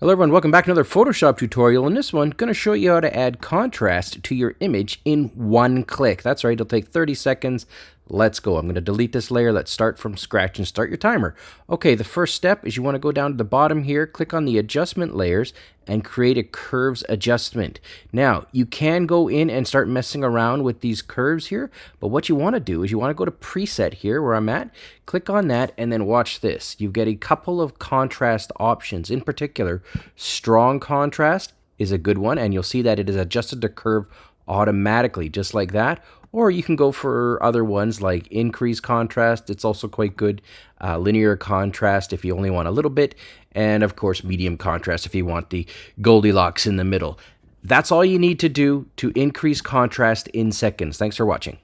Hello everyone, welcome back to another Photoshop tutorial. In this one, I'm going to show you how to add contrast to your image in one click. That's right, it'll take 30 seconds. Let's go. I'm going to delete this layer. Let's start from scratch and start your timer. Okay, the first step is you want to go down to the bottom here, click on the adjustment layers, and create a curves adjustment. Now, you can go in and start messing around with these curves here, but what you want to do is you want to go to preset here where I'm at, click on that, and then watch this. You get a couple of contrast options. In particular, strong contrast is a good one, and you'll see that it is adjusted to curve automatically, just like that or you can go for other ones like increase contrast. It's also quite good. Uh, linear contrast if you only want a little bit. And of course, medium contrast if you want the Goldilocks in the middle. That's all you need to do to increase contrast in seconds. Thanks for watching.